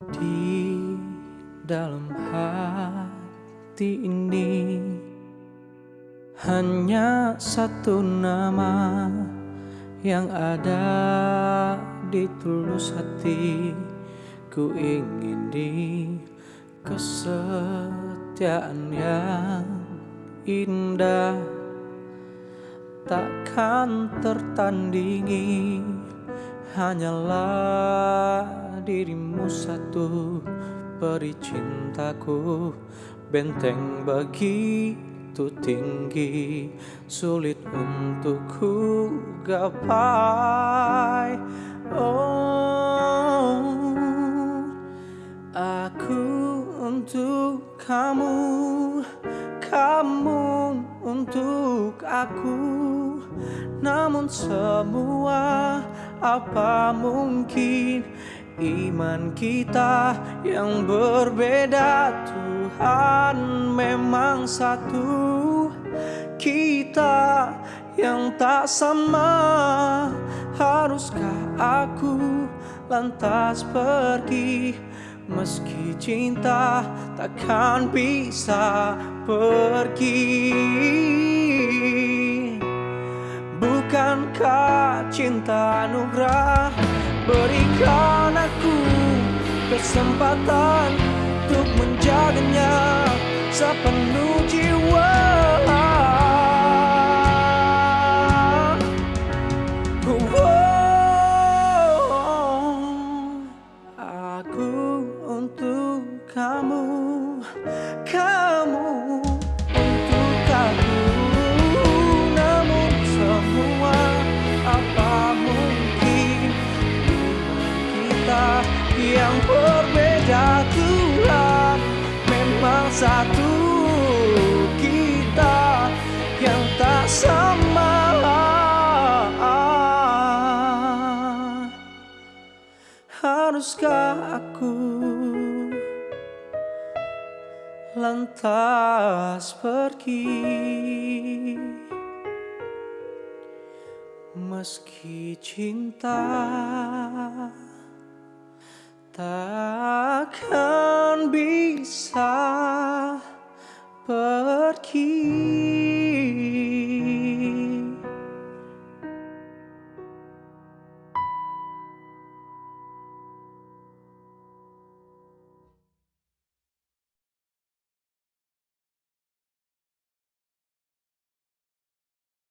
Di dalam hati ini hanya satu nama yang ada di tulus hati. Ku ingin di kesetiaan yang indah takkan tertandingi hanyalah dirimu satu Peri cintaku Benteng begitu tinggi Sulit untuk ku gapai. Oh Aku untuk kamu Kamu untuk aku. Namun semua apa mungkin Iman kita yang berbeda? Tuhan memang satu. Kita yang tak sama. Haruskah aku lantas pergi? Meski cinta takkan bisa pergi Bukankah cinta anugerah. Berikan aku kesempatan Untuk menjaganya sepenuh jiwa. Aku untuk kamu. Kamu kita yang berbeda Tuhan memang satu kita yang tak sama. Haruskah aku lantas pergi? Meski cinta takkan bisa pergi